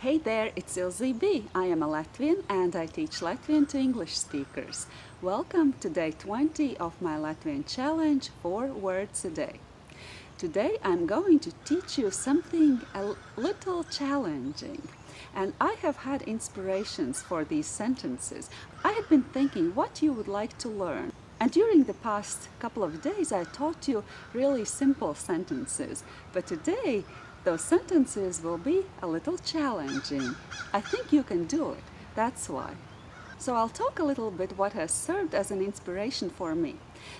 Hey there, it's Ilze B. I am a Latvian and I teach Latvian to English speakers. Welcome to day 20 of my Latvian challenge, 4 words a day. Today I'm going to teach you something a little challenging. And I have had inspirations for these sentences. I had been thinking what you would like to learn. And during the past couple of days I taught you really simple sentences. But today those sentences will be a little challenging. I think you can do it, that's why. So I'll talk a little bit what has served as an inspiration for me.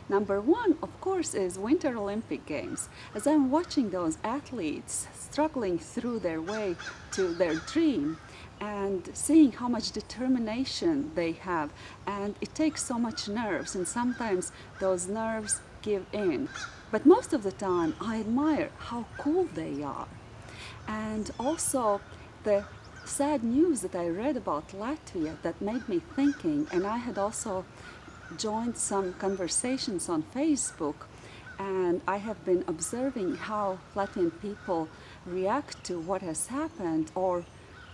Number one, of course, is Winter Olympic Games. As I'm watching those athletes struggling through their way to their dream and seeing how much determination they have and it takes so much nerves and sometimes those nerves give in. But most of the time I admire how cool they are. And also the sad news that I read about Latvia that made me thinking and I had also joined some conversations on Facebook and I have been observing how Latvian people react to what has happened or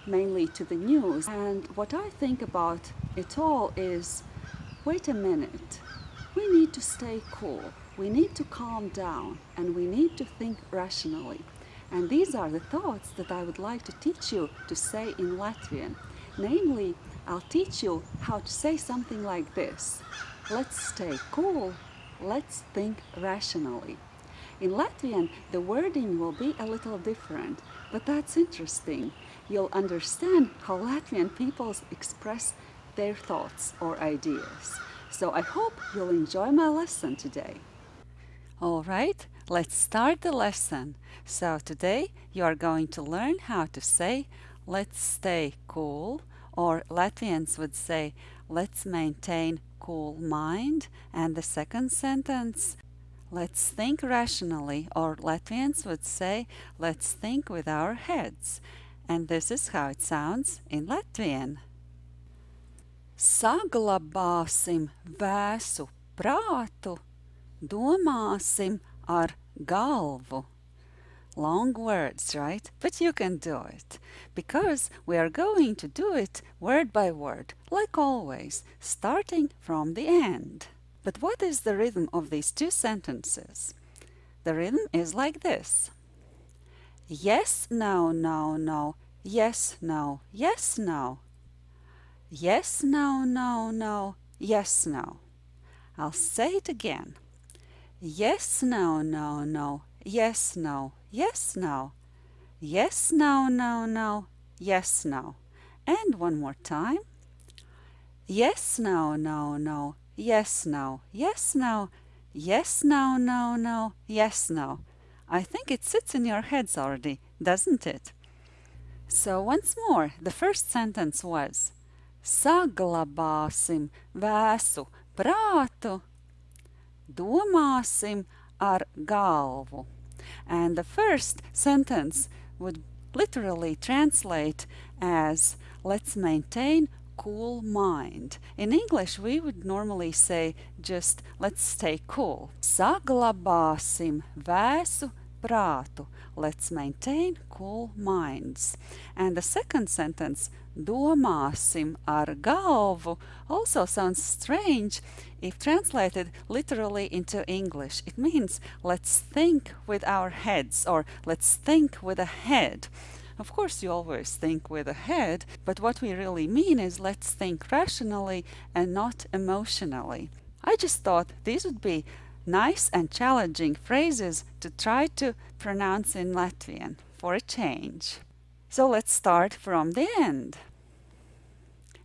mainly to the news and what I think about it all is wait a minute we need to stay cool we need to calm down and we need to think rationally. And these are the thoughts that I would like to teach you to say in Latvian. Namely, I'll teach you how to say something like this. Let's stay cool, let's think rationally. In Latvian, the wording will be a little different, but that's interesting. You'll understand how Latvian people express their thoughts or ideas. So I hope you'll enjoy my lesson today. All right, let's start the lesson. So today you are going to learn how to say let's stay cool or Latvians would say let's maintain cool mind and the second sentence let's think rationally or Latvians would say let's think with our heads and this is how it sounds in Latvian. Saglabāsim vēsu prātu domāsim ar galvu. Long words, right? But you can do it. Because we are going to do it word by word, like always, starting from the end. But what is the rhythm of these two sentences? The rhythm is like this. Yes, no, no, no. Yes, no. Yes, no. Yes, no, no, no. Yes, no. I'll say it again. Yes, no, no, no. Yes, no. Yes, no. Yes, no, no, no. Yes, no. And one more time. Yes, no, no, no. Yes, no. Yes, no. Yes, no, no, no. Yes, no. I think it sits in your heads already, doesn't it? So once more, the first sentence was Saglabāsim vēsu prātu domāsim ar galvu. And the first sentence would literally translate as let's maintain cool mind. In English, we would normally say just let's stay cool. Saglabāsim vēsu prātu. Let's maintain cool minds. And the second sentence, domāsim ar galvu, also sounds strange if translated literally into English. It means let's think with our heads or let's think with a head. Of course, you always think with a head, but what we really mean is let's think rationally and not emotionally. I just thought these would be nice and challenging phrases to try to pronounce in Latvian for a change. So let's start from the end.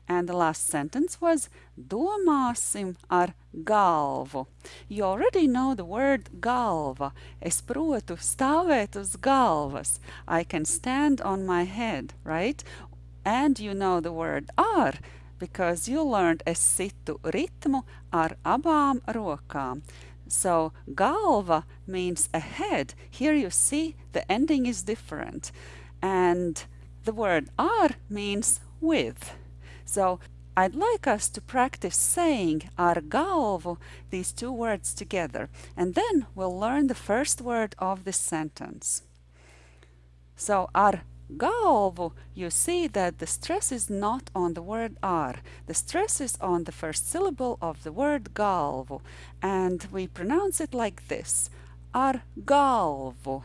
And the last sentence was domāsim ar galvu. You already know the word galva. Es protu stāvēt uz galvas. I can stand on my head, right? And you know the word ar because you learned es situ ritmu ar abām rokām. So galva means a head. Here you see the ending is different. And the word ar means with. So I'd like us to practice saying ar galvu, these two words together, and then we'll learn the first word of this sentence. So ar galvu, you see that the stress is not on the word ar. The stress is on the first syllable of the word galvu. And we pronounce it like this. Ar galvu.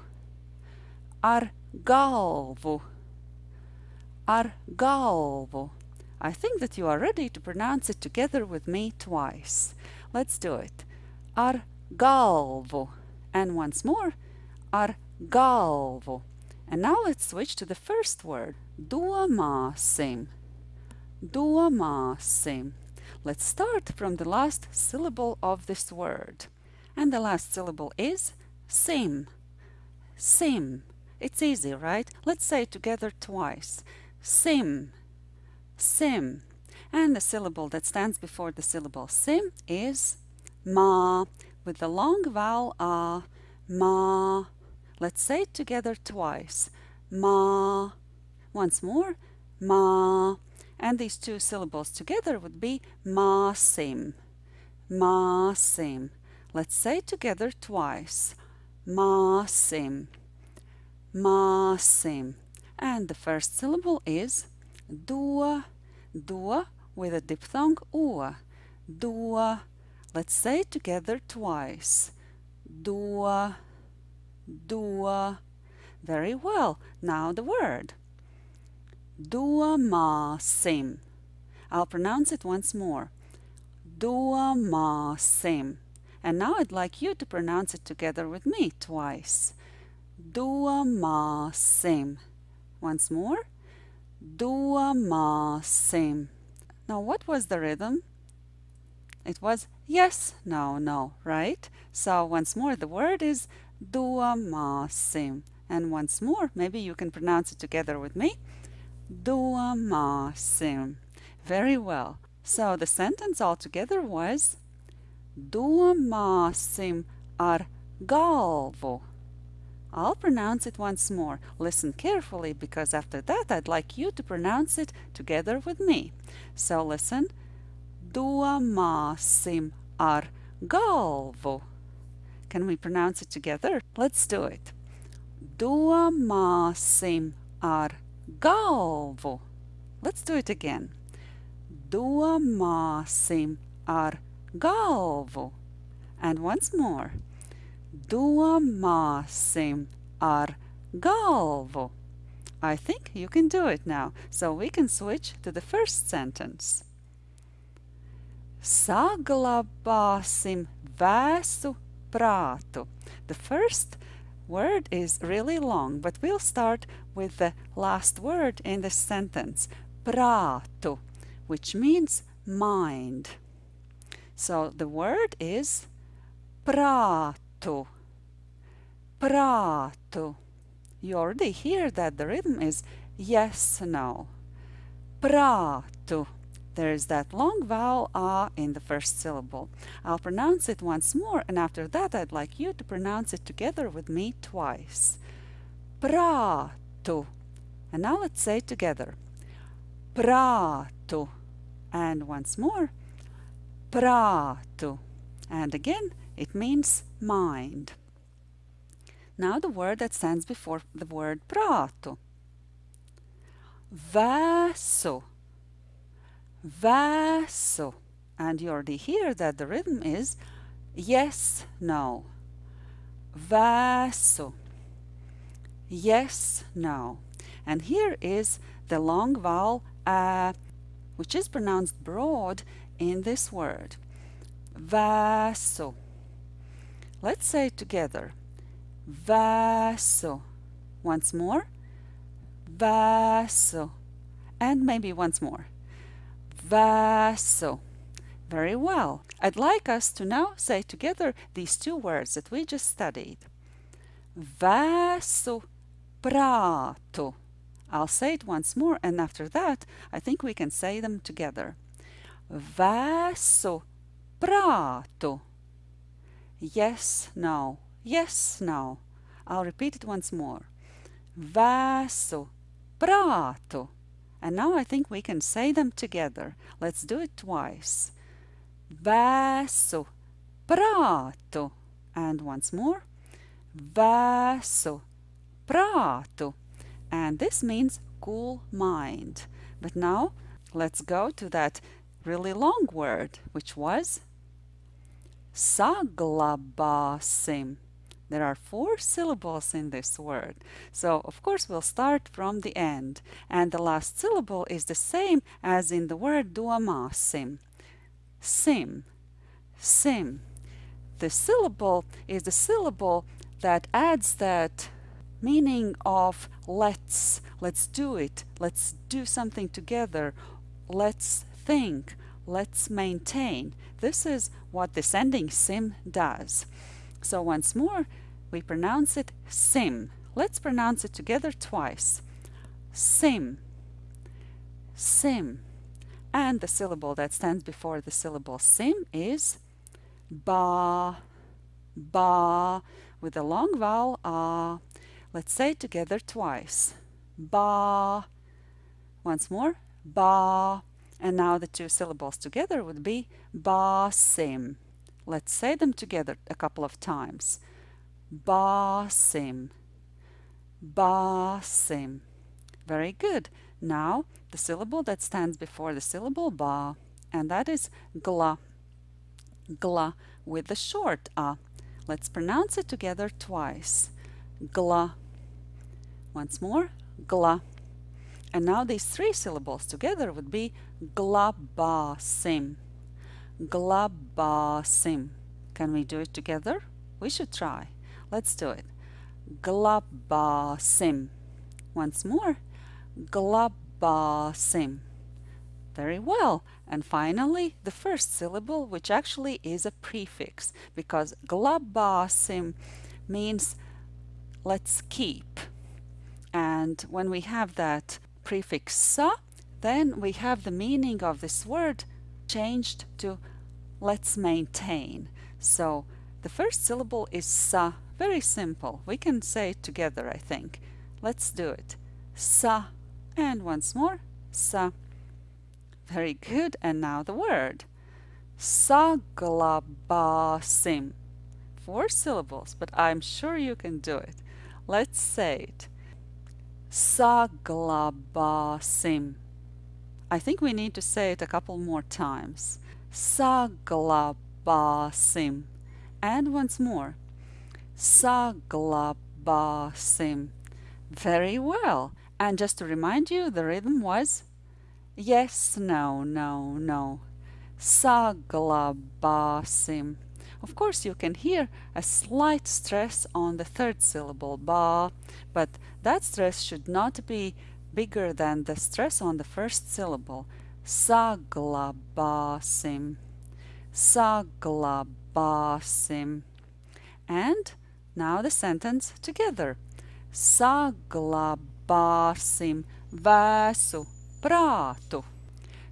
Ar galvu. Ar galvu. I think that you are ready to pronounce it together with me twice. Let's do it. Ar galvu. And once more. Ar galvu. And now let's switch to the first word, domāsim. Domāsim. Let's start from the last syllable of this word. And the last syllable is sim. Sim. It's easy, right? Let's say it together twice. Sim. Sim. And the syllable that stands before the syllable sim is ma with the long vowel a. Ma. Let's say it together twice. Ma. Once more. Ma. And these two syllables together would be masim. Masim. Let's say it together twice. Masim. Masim. And the first syllable is dua. Dua with a diphthong u. Dua. Let's say it together twice. Do dua. Very well. Now the word. Domāsim. I'll pronounce it once more. Domāsim. And now I'd like you to pronounce it together with me twice. Domāsim. Once more. Domāsim. Now what was the rhythm? It was yes, no, no, right? So once more the word is domāsim. And once more, maybe you can pronounce it together with me. Domāsim. Very well. So the sentence altogether was Domāsim ar galvu. I'll pronounce it once more. Listen carefully because after that I'd like you to pronounce it together with me. So listen. Domāsim ar galvu. Can we pronounce it together? Let's do it. Domāsim ar galvu. Let's do it again. Domāsim ar galvu. And once more. Domāsim ar galvu. I think you can do it now, so we can switch to the first sentence. Saglabāsim vēsu prātu. The first word is really long, but we'll start with the last word in the sentence, prātu, which means mind. So the word is prātu, prātu. You already hear that the rhythm is yes, no. Prātu. There is that long vowel a in the first syllable. I'll pronounce it once more and after that I'd like you to pronounce it together with me twice. Prātu. And now let's say together. Prātu. And once more. Prātu. And again, it means mind. Now the word that stands before the word prātu. Vēsu Vēsu. And you already hear that the rhythm is yes, no. Vēsu. Yes, no. And here is the long vowel a, which is pronounced broad in this word. Vēsu. Let's say it together. Vēsu. Once more. Vēsu. And maybe once more. Vēsu. Very well. I'd like us to now say together these two words that we just studied. Vēsu prātu. I'll say it once more and after that I think we can say them together. Vēsu prātu. Yes, no. Yes, no. I'll repeat it once more. Vēsu prātu. And now I think we can say them together. Let's do it twice. Vēsu prātu. And once more. Vēsu prātu. and this means cool mind. But now let's go to that really long word, which was saglabāsim. There are four syllables in this word. So, of course, we'll start from the end. And the last syllable is the same as in the word domāsim. Sim. Sim. The syllable is the syllable that adds that meaning of let's, let's do it, let's do something together, let's think, let's maintain. This is what this ending sim does. So once more, we pronounce it sim. Let's pronounce it together twice. Sim, sim. And the syllable that stands before the syllable sim is ba, ba, with a long vowel ah. Let's say it together twice. Ba. Once more. Ba. And now the two syllables together would be ba sim. Let's say them together a couple of times. Basim. Basim. Very good. Now the syllable that stands before the syllable ba, and that is gla. Gla with the short a. Let's pronounce it together twice. Gla. Once more, gla. And now these three syllables together would be glabasim. Glabasim. Can we do it together? We should try. Let's do it. Glabasim. Once more. Glabasim. Very well. And finally, the first syllable, which actually is a prefix, because glabasim means let's keep. And when we have that prefix sa, then we have the meaning of this word changed to let's maintain. So the first syllable is sa very simple. We can say it together, I think. Let's do it. Sa. And once more. Sa. Very good. And now the word. Saglabāsim. Four syllables, but I'm sure you can do it. Let's say it. Saglabāsim. I think we need to say it a couple more times. Saglabāsim. And once more saglabāsim. Very well. And just to remind you, the rhythm was yes, no, no, no. Saglabāsim. Of course, you can hear a slight stress on the third syllable, ba, but that stress should not be bigger than the stress on the first syllable. Saglabāsim. Saglabāsim. And now the sentence together. Saglabāsim vēsu prātu.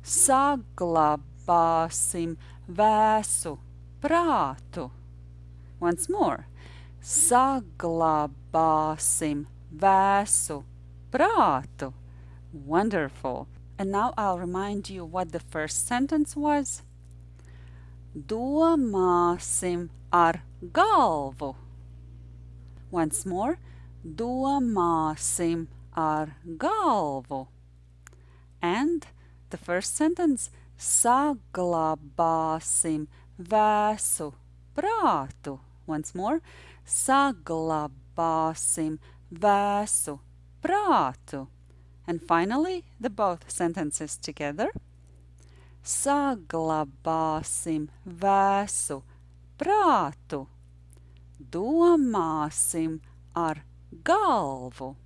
Saglabāsim vēsu prātu. Once more. Saglabāsim vēsu prātu. Wonderful. And now I'll remind you what the first sentence was. Domāsim ar galvu. Once more, domāsim ar galvu. And the first sentence, saglabāsim vēsu prātu. Once more, saglabāsim vēsu prātu. And finally, the both sentences together. Saglabāsim vēsu prātu domāsim ar galvu.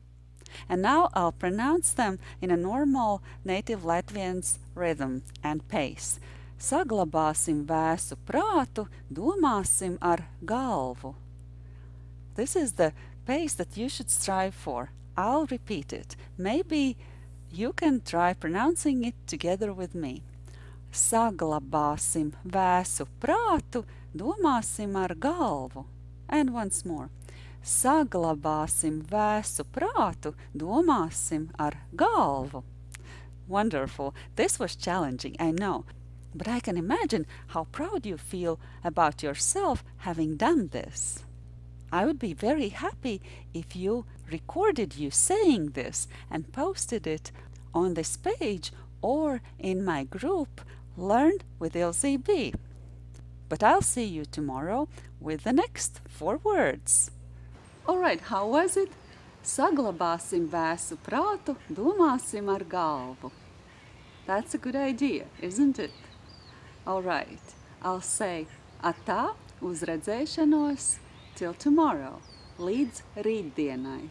And now I'll pronounce them in a normal native Latvian's rhythm and pace. Saglabāsim vēsu prātu, domāsim ar galvu. This is the pace that you should strive for. I'll repeat it. Maybe you can try pronouncing it together with me. Saglabāsim vēsu prātu, domāsim ar galvu. And once more. Saglabāsim vēsu prātu, domāsim ar galvu. Wonderful. This was challenging, I know. But I can imagine how proud you feel about yourself having done this. I would be very happy if you recorded you saying this and posted it on this page or in my group Learn with Ilze B. But I'll see you tomorrow with the next four words. Alright, how was it? Saglabāsim vēsu prātu, domāsim ar galvu. That's a good idea, isn't it? Alright, I'll say atā, uz redzēšanos, till tomorrow, līdz rītdienai.